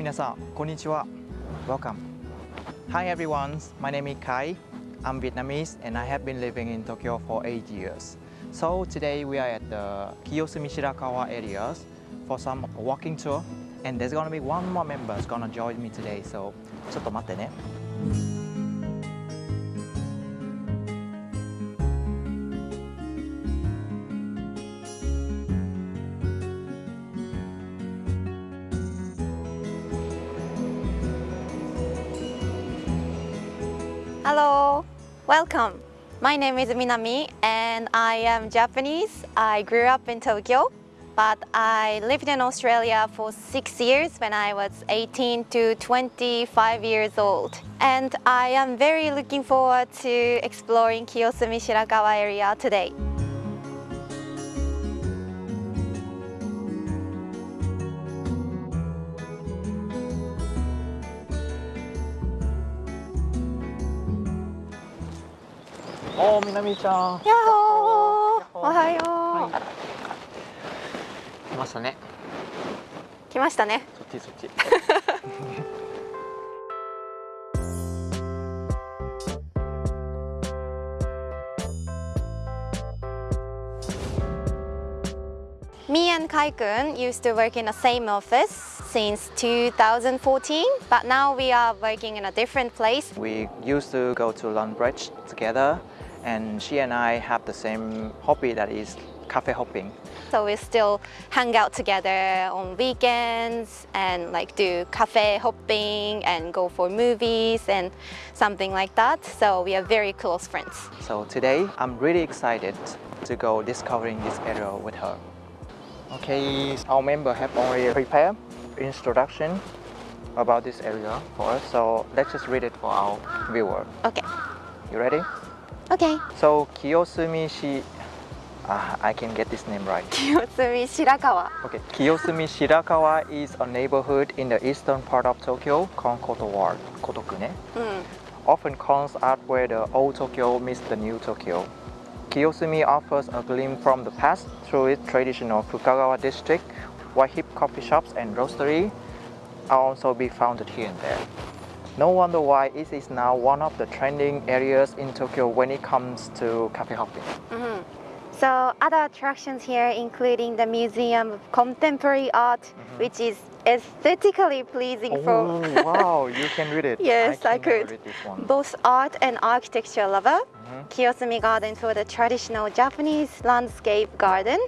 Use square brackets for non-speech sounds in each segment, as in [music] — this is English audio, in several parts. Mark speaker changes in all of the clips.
Speaker 1: Minasan, konnichiwa. Welcome. Hi everyone, my name is Kai. I'm Vietnamese and I have been living in Tokyo for 8 years. So today we are at the Kiyosumi Shirakawa areas for some walking tour and there's gonna be one more member is gonna join me today. So ちょっと待ってね。
Speaker 2: welcome. My name is Minami and I am Japanese. I grew up in Tokyo, but I lived in Australia for six years when I was 18 to 25 years old. And I am very looking forward to exploring Kiyosumi Shirakawa area today.
Speaker 1: おお、みなみちゃん。
Speaker 2: やっ
Speaker 1: ほー。
Speaker 2: おはよう、はい。
Speaker 1: 来ましたね。
Speaker 2: 来ましたね。
Speaker 1: そっちそっち。
Speaker 2: Me [laughs] and Kai Kun used to work in the same office since 2014, but now we are working in a different place.
Speaker 1: We used to go to Lundbridge together and she and I have the same hobby that is cafe hopping.
Speaker 2: So we still hang out together on weekends and like do cafe hopping and go for movies and something like that. So we are very close friends.
Speaker 1: So today I'm really excited to go discovering this area with her. Okay, our member have already prepared introduction about this area for us. So let's just read it for our viewer.
Speaker 2: Okay.
Speaker 1: You ready?
Speaker 2: Okay.
Speaker 1: So Kiyosumi Shi, ah, I can get this name right.
Speaker 2: Kiyosumi Shirakawa.
Speaker 1: Okay, Kiyosumi Shirakawa is a neighborhood in the eastern part of Tokyo called Koto Ward, Kotoku ne?
Speaker 2: Mm.
Speaker 1: Often calls out where the old Tokyo meets the new Tokyo. Kiyosumi offers a glimpse from the past through its traditional Fukagawa district, where hip coffee shops and roastery are also be found here and there. No wonder why it is now one of the trending areas in Tokyo when it comes to cafe hopping.
Speaker 2: Mhm. So other attractions here including the Museum of Contemporary Art, which is aesthetically pleasing for
Speaker 1: Oh wow, you can read it. [laughs]
Speaker 2: Yes, I
Speaker 1: never
Speaker 2: could.
Speaker 1: Read this one.
Speaker 2: both art and architecture lover.
Speaker 1: Mhm.
Speaker 2: Kiyosumi Garden for the traditional Japanese landscape garden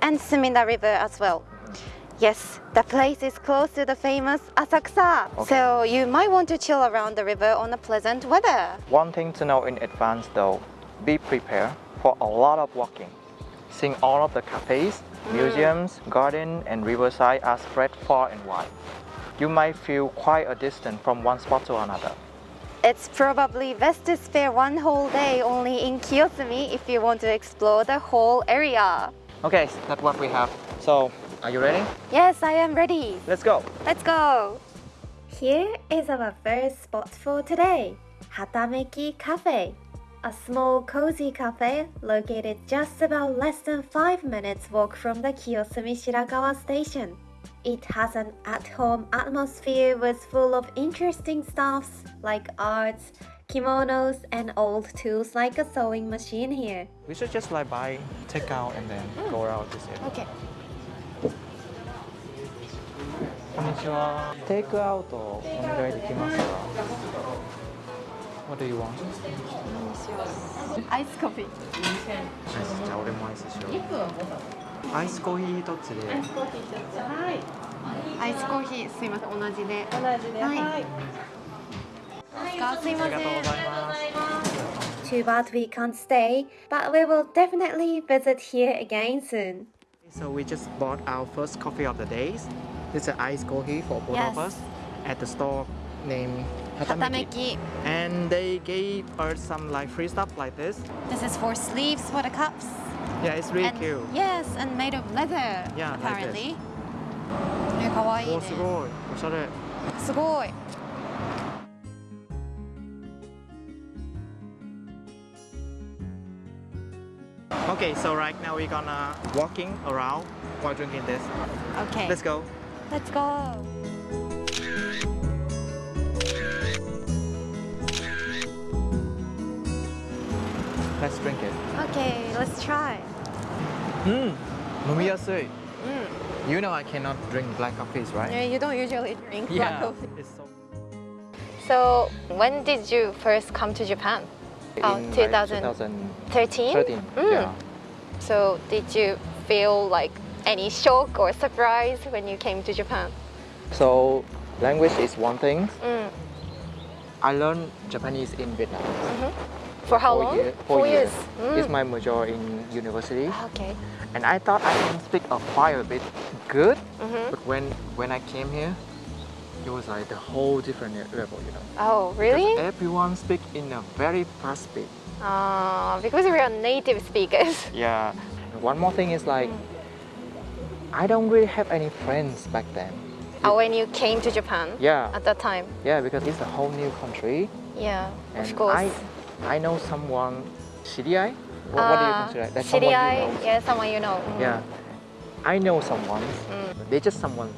Speaker 2: and Sumida River as well. Yes, the place is close to the famous Asakusa.
Speaker 1: Okay.
Speaker 2: So you might want to chill around the river on a pleasant weather.
Speaker 1: One thing to know in advance though, be prepared for a lot of walking. Seeing all of the cafes, mm. museums, garden and riverside are spread far and wide. You might feel quite a distance from one spot to another.
Speaker 2: It's probably best to spare one whole day only in Kiyosumi if you want to explore the whole area.
Speaker 1: Okay, that's what we have. So, are you ready?
Speaker 2: Yes, I am ready.
Speaker 1: Let's go!
Speaker 2: Let's go! Here is our first spot for today Hatameki Cafe. A small cozy cafe located just about less than 5 minutes walk from the Kiyosumi Shirakawa station. It has an at-home atmosphere with full of interesting stuffs like arts, kimonos and old tools like a sewing machine here.
Speaker 1: We should just like buy, take out and then go around this area.
Speaker 2: Okay.
Speaker 1: んにちは。テイクアウトお願いできますか What do you want?
Speaker 2: アイスコーヒー。
Speaker 1: じゃあ俺もアイスしよう。アイスコーヒー一つで。
Speaker 2: アイスコーヒーすいません同じで。
Speaker 3: 同じで、
Speaker 2: はい
Speaker 3: はい。
Speaker 2: すいません。
Speaker 1: ありがとうございます。
Speaker 2: Too bad we can't stay, but we will definitely visit here again soon.
Speaker 1: So we just bought our first coffee of the days. This is iced coffee for both
Speaker 2: Yes.
Speaker 1: of us at the store named Hatameki.
Speaker 2: Hatameki.
Speaker 1: And they gave us some like free stuff like this.
Speaker 2: This is for sleeves for the cups.
Speaker 1: Yeah, it's really
Speaker 2: and,
Speaker 1: cute.
Speaker 2: Yes, and made of leather.
Speaker 1: Yeah, like
Speaker 2: apparently. ね、かわいいね
Speaker 1: お。すごい。おしゃれ。
Speaker 2: すごい。
Speaker 1: Okay, so right now we're gonna walking around while drinking this.
Speaker 2: Okay.
Speaker 1: Let's go.
Speaker 2: Let's go.
Speaker 1: Let's drink it.
Speaker 2: Okay, let's try.
Speaker 1: Mmm, nomiyasui.
Speaker 2: Mm.
Speaker 1: You know I cannot drink black coffees, right?
Speaker 2: Yeah, you don't usually drink
Speaker 1: yeah.
Speaker 2: black
Speaker 1: coffee. So...
Speaker 2: so, when did you first come to Japan? Oh,
Speaker 1: In 2013?
Speaker 2: 2013. Mm.
Speaker 1: Yeah.
Speaker 2: So, did you feel like any shock or surprise when you came to Japan?
Speaker 1: So language is one thing.
Speaker 2: Mm.
Speaker 1: I learned Japanese in Vietnam.
Speaker 2: For how
Speaker 1: Four
Speaker 2: long?
Speaker 1: year-
Speaker 2: Four
Speaker 1: four
Speaker 2: years.
Speaker 1: years. It's
Speaker 2: Mm.
Speaker 1: my major in university,
Speaker 2: Okay.
Speaker 1: and I thought I can speak a quite a bit good.
Speaker 2: Mhm.
Speaker 1: But when when I came here, it was like the whole different level, you know.
Speaker 2: Oh, really? Because?
Speaker 1: Everyone speak in a very fast speed.
Speaker 2: Uh, because we are native speakers.
Speaker 1: Yeah. One more thing is like, I don't really have any friends back then.
Speaker 2: Uh, when you came to Japan
Speaker 1: Yeah,
Speaker 2: at that time.
Speaker 1: yeah, because it's a whole new country,
Speaker 2: Yeah,
Speaker 1: and
Speaker 2: of course.
Speaker 1: I, I know someone, shiriai. What, what do you
Speaker 2: Uh,
Speaker 1: consider? That's someone you
Speaker 2: shiriai,
Speaker 1: know.
Speaker 2: yeah, someone you know. Mm.
Speaker 1: Yeah, I know someone.
Speaker 2: Mm.
Speaker 1: They're just someone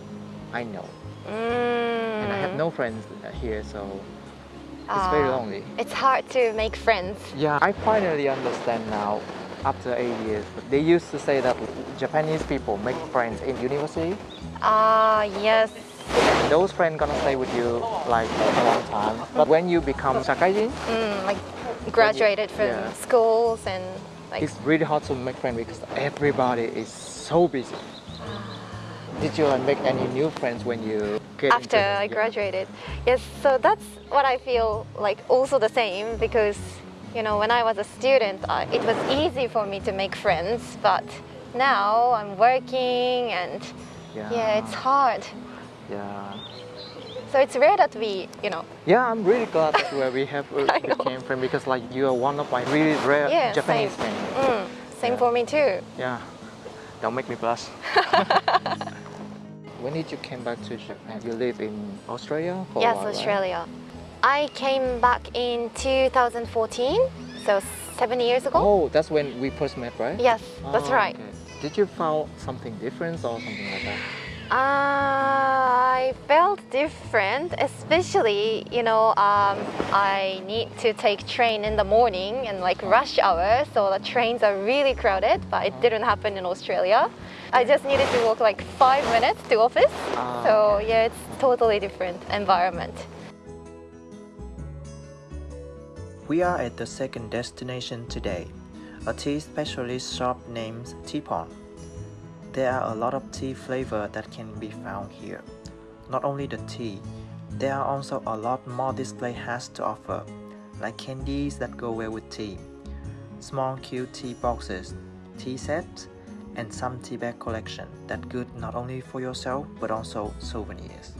Speaker 1: I know,
Speaker 2: Mm.
Speaker 1: and I have no friends here, so it's very
Speaker 2: Ah,
Speaker 1: lonely.
Speaker 2: It's hard to make friends.
Speaker 1: Yeah, I finally understand now after eight years. But they used to say that Japanese people make friends in university.
Speaker 2: Ah, yes.
Speaker 1: And those friends gonna stay with you like a long time. But when you become shakaijin,
Speaker 2: Mm, like graduated from
Speaker 1: yeah.
Speaker 2: schools and like
Speaker 1: it's really hard to make friends because everybody is so busy. Did you make any new friends when you
Speaker 2: after? I graduated. Yes, so that's what I feel like also the same because you know when I was a student, I, it was easy for me to make friends, but now I'm working and
Speaker 1: Yeah.
Speaker 2: yeah, it's hard.
Speaker 1: Yeah.
Speaker 2: So it's rare that we, you know,
Speaker 1: Yeah, I'm really glad that where we have [laughs] uh,
Speaker 2: I know.
Speaker 1: became friends because like you are one of my really rare
Speaker 2: yeah,
Speaker 1: Japanese
Speaker 2: same.
Speaker 1: friends.
Speaker 2: Mm, same
Speaker 1: Yeah.
Speaker 2: for me too.
Speaker 1: Yeah. Don't make me blush. [laughs] when did you came back to Japan? You live in Australia
Speaker 2: yes? Australia. I came back in 2014, so seven years ago.
Speaker 1: Oh, that's when we first met, right?
Speaker 2: Yes, that's
Speaker 1: Oh,
Speaker 2: right.
Speaker 1: okay. Did you found something different or something like that?
Speaker 2: I felt different, especially, you know, um, I need to take train in the morning and like rush hour, so the trains are really crowded, but it didn't happen in Australia. I just needed to walk like five minutes to office,
Speaker 1: Ah,
Speaker 2: so yeah, it's totally different environment.
Speaker 1: We are at the second destination today, a tea specialist shop named Teapond. There are a lot of tea flavor that can be found here. Not only the tea, there are also a lot more display has to offer, like candies that go well with tea, small cute tea boxes, tea sets, and some tea bag collection that good not only for yourself but also souvenirs.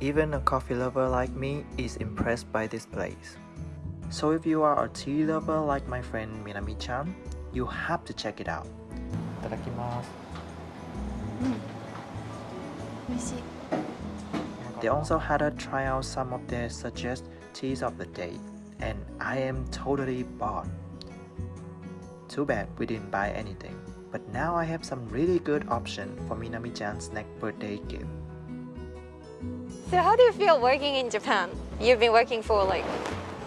Speaker 1: Even a coffee lover like me is impressed by this place. So if you are a tea lover like my friend Minami-chan, you have to check it out. Itadakimasu. They also had us try out some of their suggested teas of the day, and I am totally bought. Too bad we didn't buy anything, but now I have some really good option for Minami-chan's next birthday gift.
Speaker 2: So how do you feel working in Japan? You've been working for like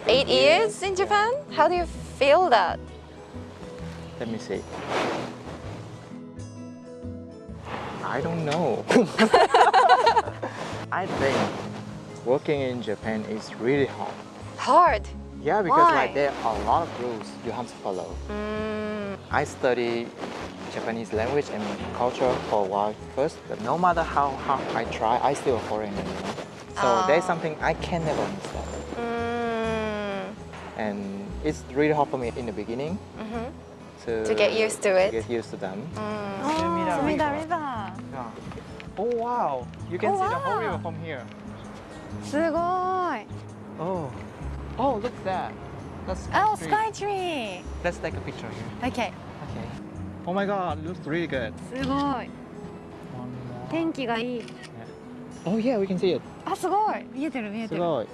Speaker 2: eight years in Japan? How do you feel that?
Speaker 1: Let me see. I don't know. [laughs] I think working in Japan is really hard.
Speaker 2: Hard.
Speaker 1: Yeah, because
Speaker 2: Why?
Speaker 1: like there are a lot of rules you have to follow.
Speaker 2: Mm,
Speaker 1: I study Japanese language and culture for a while first, but no matter how hard I try, I still a foreigner, you know. So there's
Speaker 2: Ah.
Speaker 1: something I can never understand.
Speaker 2: mm,
Speaker 1: And it's really hard for me in the beginning
Speaker 2: mhm.
Speaker 1: to,
Speaker 2: To get used to it.
Speaker 1: get used to them.
Speaker 2: Mm.
Speaker 1: Sumida
Speaker 3: Sumida
Speaker 1: River.
Speaker 3: River.
Speaker 1: Yeah. Oh wow! You can
Speaker 3: Oh,
Speaker 1: see the whole
Speaker 3: wow.
Speaker 1: river from here.
Speaker 3: すごい。
Speaker 1: Oh, oh look at that. That's
Speaker 3: Oh,
Speaker 1: tree.
Speaker 3: sky tree.
Speaker 1: Let's take a picture here.
Speaker 3: Okay.
Speaker 1: Okay. Oh my god, looks really good.
Speaker 3: すごい。
Speaker 1: One more.
Speaker 3: 天気がいい。
Speaker 1: Oh yeah, we can see it.
Speaker 3: あ、すごい。見えてる見えてる。
Speaker 1: すごい。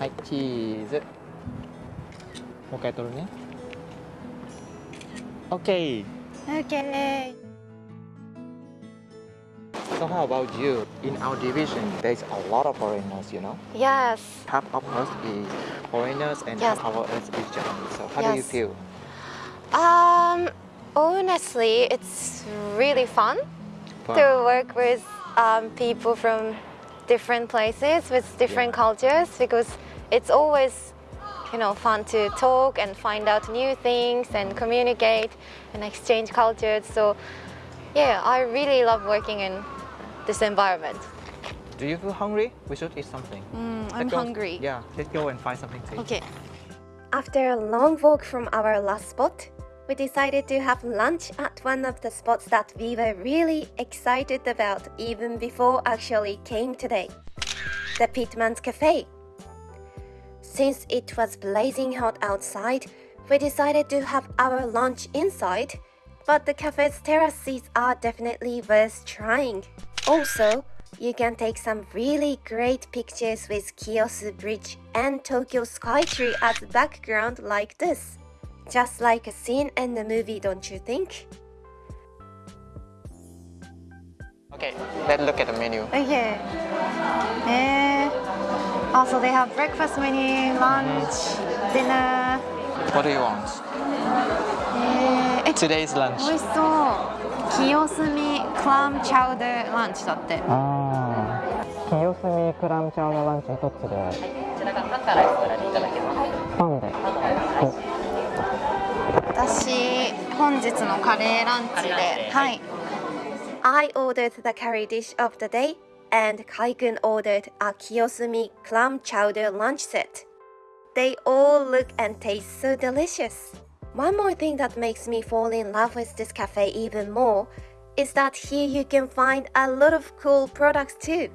Speaker 1: はい、チーズ。 오케이 Okay.
Speaker 3: Okay.
Speaker 1: So how about you? In our division, there's a lot of foreigners, you know?
Speaker 3: Yes.
Speaker 1: Half of us is foreigners and
Speaker 3: yes.
Speaker 1: half of us is Japanese. So how yes. do you feel?
Speaker 3: Um, honestly, it's really fun,
Speaker 1: fun.
Speaker 3: to work with um, people from different places, with different yeah. cultures, because it's always you know fun to talk and find out new things and communicate and exchange cultures so yeah i really love working in this environment
Speaker 1: Do you feel hungry? We should eat something.
Speaker 2: Mm, I'm
Speaker 1: go-
Speaker 2: hungry.
Speaker 1: Yeah, let's go and find something to eat.
Speaker 2: Okay.
Speaker 3: After a long walk from our last spot, we decided to have lunch at one of the spots that we were really excited about even before actually came today the Pitman's Cafe. Since it was blazing hot outside, we decided to have our lunch inside, but the cafe's terrace seats are definitely worth trying. Also, you can take some really great pictures with Kiyosu Bridge and Tokyo Skytree as background like this. Just like a scene in the movie, don't you think?
Speaker 1: Okay, let's look at the menu.
Speaker 2: Okay. Also they have breakfast menu, lunch, dinner.
Speaker 1: What do you want?
Speaker 2: えー、
Speaker 1: Today's lunch.
Speaker 2: 美味しそう。清澄クラムチャウダーランチだって。
Speaker 1: ああ。清澄クラムチャウダーランチ一つで。はい。
Speaker 4: こちらがパンからお選びいただけます。
Speaker 1: パンで。
Speaker 2: 私本日のカレーランチで、はい。
Speaker 3: I ordered the curry dish of the day. And Kai-kun ordered a Kiyosumi clam chowder lunch set. They all look and taste so delicious. One more thing that makes me fall in love with this cafe even more is that here you can find a lot of cool products too.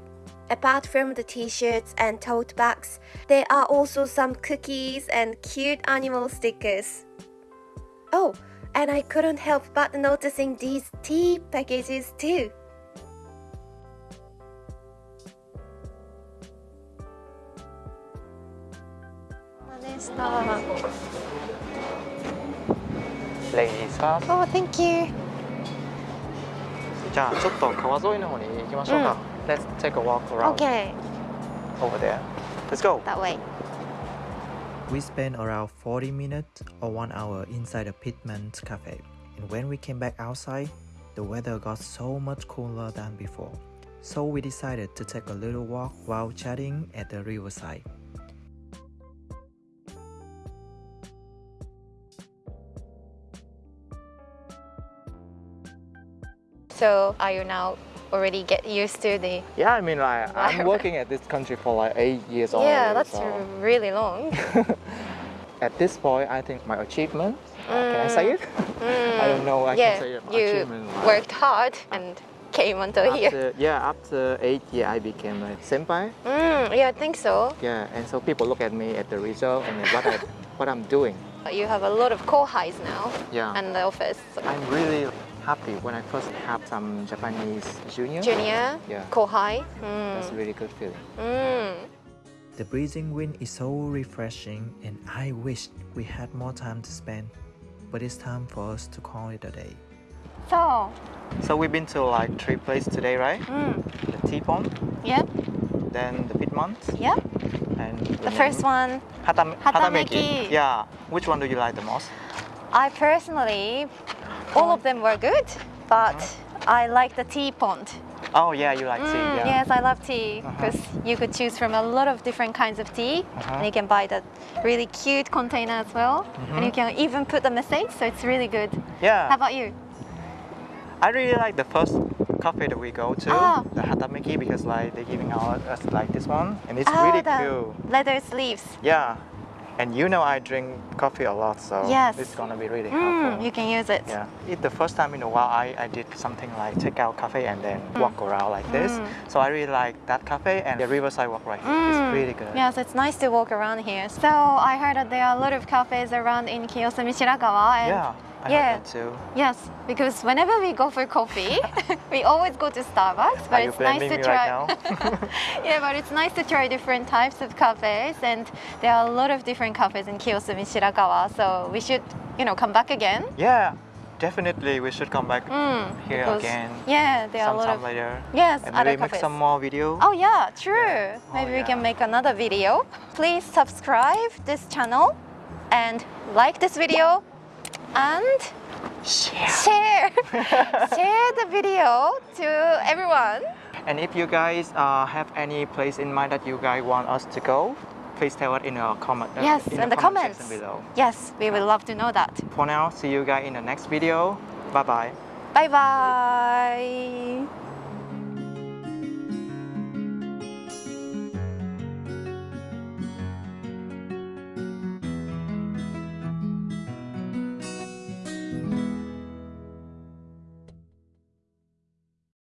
Speaker 3: Apart from the t-shirts and tote bags, there are also some cookies and cute animal stickers. Oh, and I couldn't help but noticing these tea packages too.
Speaker 2: でした。
Speaker 1: Ladies first.
Speaker 2: Oh, thank you.
Speaker 1: じゃあちょっと川沿いの方に行きましょうか。Let's take a walk around
Speaker 2: Okay,
Speaker 1: over there. Let's go.
Speaker 2: that way.
Speaker 5: We spent around 40 minutes or one hour inside the Pitman's cafe, and when we came back outside, the weather got so much cooler than before. So we decided to take a little walk while chatting at the riverside.
Speaker 3: So are you now already get used to the
Speaker 1: Yeah, I mean like I'm working at this country for like eight years already.
Speaker 3: Yeah, that's
Speaker 1: so
Speaker 3: really long. [laughs]
Speaker 1: at this point I think my achievement. uh, can I say it? [laughs] I don't know. I
Speaker 3: yeah,
Speaker 1: can say it.
Speaker 3: you worked hard and came until here.
Speaker 1: Yeah, after eight years I became a senpai.
Speaker 3: Mm, yeah, I think so.
Speaker 1: Yeah, and so people look at me at the result and what I [laughs] what I'm doing.
Speaker 3: You have a lot of kohais now
Speaker 1: Yeah.
Speaker 3: and the office.
Speaker 1: I'm really happy when I first have some Japanese junior.
Speaker 3: Junior,
Speaker 1: Yeah.
Speaker 3: kohai.
Speaker 1: That's a
Speaker 3: Mm.
Speaker 1: really good feeling.
Speaker 3: Mm.
Speaker 5: The breezing wind is so refreshing, and I wish we had more time to spend. But it's time for us to call it a day.
Speaker 2: So,
Speaker 1: So we've been to like three places today, right?
Speaker 2: mm,
Speaker 1: The Teapond,
Speaker 2: yep,
Speaker 1: then the Pitman's.
Speaker 2: yep.
Speaker 1: and
Speaker 2: The first one,
Speaker 1: Hatam-
Speaker 2: Hatameki.
Speaker 1: Yeah. Which one do you like the most?
Speaker 2: I personally, all of them were good, but I like the Teapond.
Speaker 1: Oh yeah, you like tea.
Speaker 2: Mm,
Speaker 1: Yeah.
Speaker 2: Yes, I love tea
Speaker 1: Uh-huh.
Speaker 2: because you could choose from a lot of different kinds of tea,
Speaker 1: Uh-huh.
Speaker 2: and you can buy the really cute container as well, and you can even put the message, so it's really good.
Speaker 1: Yeah.
Speaker 2: How about you?
Speaker 1: I really like the first cafe that we go to,
Speaker 2: Ah.
Speaker 1: the Hatameki, because like they're giving out us like this one, and it's
Speaker 2: Oh,
Speaker 1: really
Speaker 2: the
Speaker 1: cool.
Speaker 2: leather sleeves.
Speaker 1: Yeah. And you know I drink coffee a lot, so
Speaker 2: Yes.
Speaker 1: it's gonna be really
Speaker 2: Mm,
Speaker 1: helpful.
Speaker 2: you can use it.
Speaker 1: Yeah, it's the first time in a while I, I did something like take out cafe and then walk around like this.
Speaker 2: Mm.
Speaker 1: So I really like that cafe and the riverside walk right here.
Speaker 2: Mm.
Speaker 1: It's really good.
Speaker 2: Yes, it's nice to walk around here. So I heard that there are a lot of cafes around in Kiyosumi Shirakawa. And
Speaker 1: Yeah, I
Speaker 2: yeah.
Speaker 1: too.
Speaker 2: Yes, because whenever we go for coffee, [laughs] we always go to Starbucks. But
Speaker 1: Are
Speaker 2: it's nice to try.
Speaker 1: right [laughs]
Speaker 2: yeah, but it's nice to try different types of cafes, and there are a lot of different cafes in Kiyosumi Shirakawa. So we should, you know, come back again.
Speaker 1: Yeah, definitely we should come back
Speaker 2: Mm,
Speaker 1: here
Speaker 2: because-
Speaker 1: again
Speaker 2: Yeah, there are a lot of
Speaker 1: later.
Speaker 2: yes
Speaker 1: And maybe make some more video.
Speaker 2: Oh yeah, true.
Speaker 1: Yeah.
Speaker 2: Maybe
Speaker 1: Oh,
Speaker 2: we can make another video. Please subscribe this channel and like this video and
Speaker 1: Share.
Speaker 2: share [laughs] share the video to everyone.
Speaker 1: And if you guys uh, have any place in mind that you guys want us to go, please tell us in a comment. uh,
Speaker 2: yes, in, the,
Speaker 1: comment
Speaker 2: comments.
Speaker 1: below.
Speaker 2: Yes, we would love to know that.
Speaker 1: For now, see you guys in the next video. Bye bye.
Speaker 2: Bye bye.